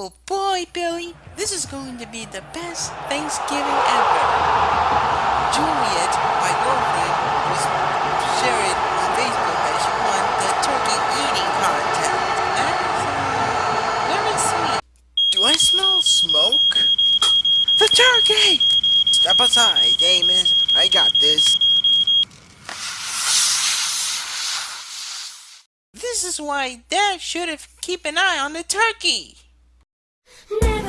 Oh boy, Billy, this is going to be the best Thanksgiving ever. Juliet, my girlfriend, was sharing on Facebook that she won the turkey eating contest. That's uh, very sweet. Do I smell smoke? The turkey! Step aside, Amos. I got this. This is why Dad should have keep an eye on the turkey. Never